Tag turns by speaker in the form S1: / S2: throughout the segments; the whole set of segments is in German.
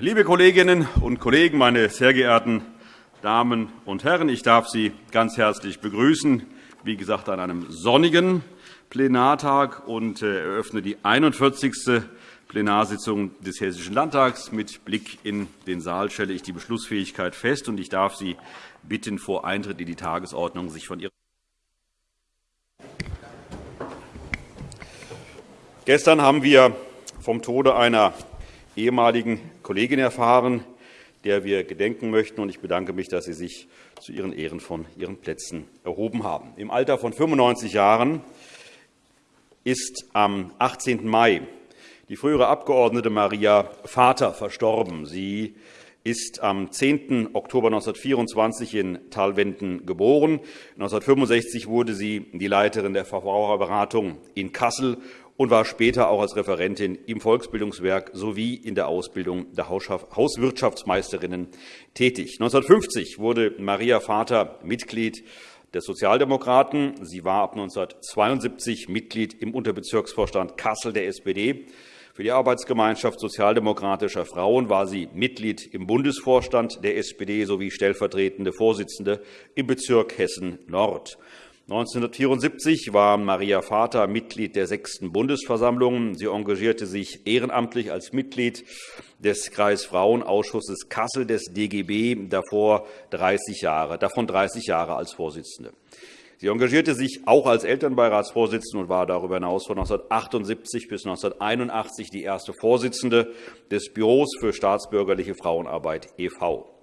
S1: Liebe Kolleginnen und Kollegen, meine sehr geehrten Damen und Herren! Ich darf Sie ganz herzlich begrüßen, wie gesagt, an einem sonnigen Plenartag und äh, eröffne die 41. Plenarsitzung des Hessischen Landtags. Mit Blick in den Saal stelle ich die Beschlussfähigkeit fest. und Ich darf Sie bitten, vor Eintritt in die Tagesordnung sich von Ihren Gestern haben wir vom Tode einer ehemaligen Kollegin erfahren, der wir gedenken möchten. Ich bedanke mich, dass Sie sich zu Ihren Ehren von Ihren Plätzen erhoben haben. Im Alter von 95 Jahren ist am 18. Mai die frühere Abgeordnete Maria Vater verstorben. Sie ist am 10. Oktober 1924 in Talwenden geboren. 1965 wurde sie die Leiterin der Verbraucherberatung in Kassel und war später auch als Referentin im Volksbildungswerk sowie in der Ausbildung der Hauswirtschaftsmeisterinnen tätig. 1950 wurde Maria Vater Mitglied der Sozialdemokraten. Sie war ab 1972 Mitglied im Unterbezirksvorstand Kassel der SPD. Für die Arbeitsgemeinschaft sozialdemokratischer Frauen war sie Mitglied im Bundesvorstand der SPD sowie stellvertretende Vorsitzende im Bezirk Hessen-Nord. 1974 war Maria Vater Mitglied der sechsten Bundesversammlung. Sie engagierte sich ehrenamtlich als Mitglied des Kreisfrauenausschusses Kassel des DGB, davor 30 Jahre, davon 30 Jahre als Vorsitzende. Sie engagierte sich auch als Elternbeiratsvorsitzende und war darüber hinaus von 1978 bis 1981 die erste Vorsitzende des Büros für staatsbürgerliche Frauenarbeit e.V.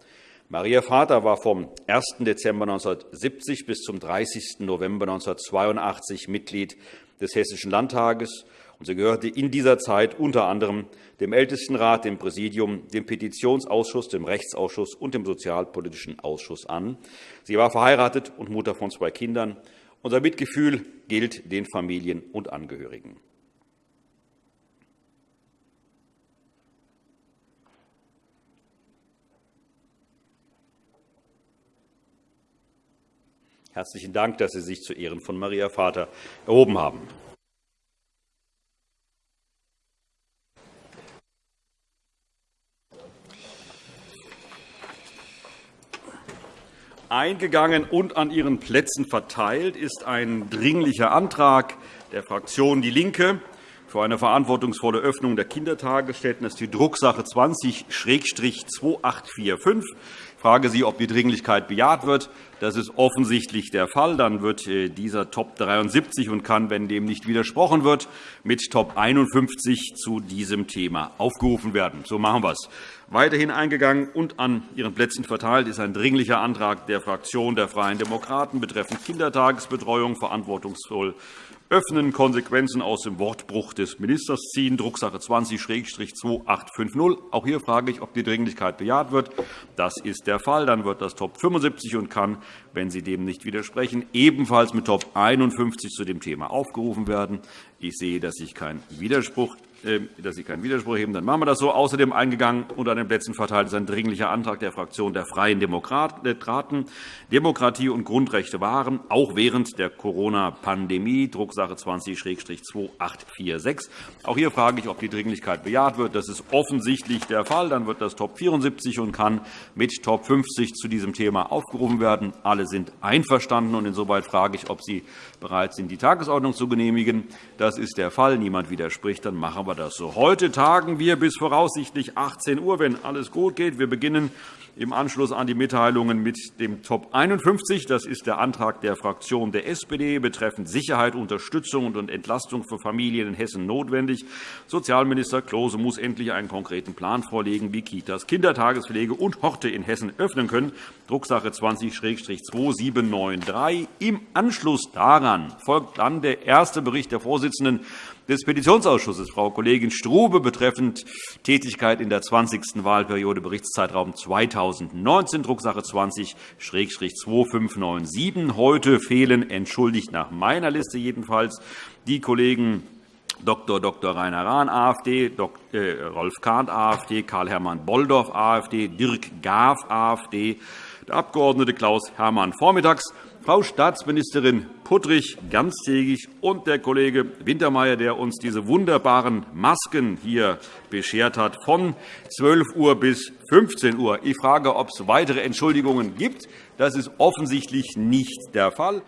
S1: Maria Vater war vom 1. Dezember 1970 bis zum 30. November 1982 Mitglied des Hessischen Landtages. und Sie gehörte in dieser Zeit unter anderem dem Ältestenrat, dem Präsidium, dem Petitionsausschuss, dem Rechtsausschuss und dem Sozialpolitischen Ausschuss an. Sie war verheiratet und Mutter von zwei Kindern. Unser Mitgefühl gilt den Familien und Angehörigen. Herzlichen Dank, dass Sie sich zu Ehren von Maria Vater erhoben haben. Eingegangen und an Ihren Plätzen verteilt ist ein Dringlicher Antrag der Fraktion DIE LINKE für eine verantwortungsvolle Öffnung der Kindertagesstätten. Ist die Drucksache 20-2845 frage Sie, ob die Dringlichkeit bejaht wird. Das ist offensichtlich der Fall. Dann wird äh, dieser Top 73 und kann, wenn dem nicht widersprochen wird, mit Top 51 zu diesem Thema aufgerufen werden. So machen wir es. Weiterhin eingegangen und an Ihren Plätzen verteilt ist ein Dringlicher Antrag der Fraktion der Freien Demokraten betreffend Kindertagesbetreuung verantwortungsvoll öffnen, Konsequenzen aus dem Wortbruch des Ministers ziehen, Drucksache 20-2850. Auch hier frage ich, ob die Dringlichkeit bejaht wird. Das ist der Fall. Dann wird das Top 75 und kann, wenn Sie dem nicht widersprechen, ebenfalls mit Top 51 zu dem Thema aufgerufen werden. Ich sehe, dass sich kein Widerspruch dass Sie keinen Widerspruch heben, dann machen wir das so. Außerdem eingegangen und an den Plätzen verteilt ist ein Dringlicher Antrag der Fraktion der Freien Demokraten. Demokratie und Grundrechte waren, auch während der Corona-Pandemie, Drucksache 20-2846. Auch hier frage ich, ob die Dringlichkeit bejaht wird. Das ist offensichtlich der Fall. Dann wird das Top 74 und kann mit Top 50 zu diesem Thema aufgerufen werden. Alle sind einverstanden. und Insoweit frage ich, ob Sie bereit sind, die Tagesordnung zu genehmigen. Das ist der Fall. Niemand widerspricht. Dann machen wir das so. Heute tagen wir bis voraussichtlich 18 Uhr, wenn alles gut geht. Wir beginnen im Anschluss an die Mitteilungen mit dem Top 51. Das ist der Antrag der Fraktion der SPD betreffend Sicherheit, Unterstützung und Entlastung für Familien in Hessen notwendig. Sozialminister Klose muss endlich einen konkreten Plan vorlegen, wie Kitas, Kindertagespflege und Horte in Hessen öffnen können. Drucksache 20-2793. Im Anschluss daran folgt dann der erste Bericht der Vorsitzenden des Petitionsausschusses, Frau Kollegin Strube, betreffend Tätigkeit in der 20. Wahlperiode, Berichtszeitraum 2019, Drucksache 20-2597. Heute fehlen, entschuldigt nach meiner Liste jedenfalls, die Kollegen Dr. Dr. Rainer Rahn, AfD, äh, Rolf Kahnt, AfD, Karl-Hermann Bolldorf, AfD, Dirk Gaaf, AfD, der Abg. Klaus Hermann vormittags Frau Staatsministerin Puttrich ganztägig und der Kollege Wintermeyer, der uns diese wunderbaren Masken hier beschert hat, von 12 Uhr bis 15 Uhr. Ich frage, ob es weitere Entschuldigungen gibt. Das ist offensichtlich nicht der Fall.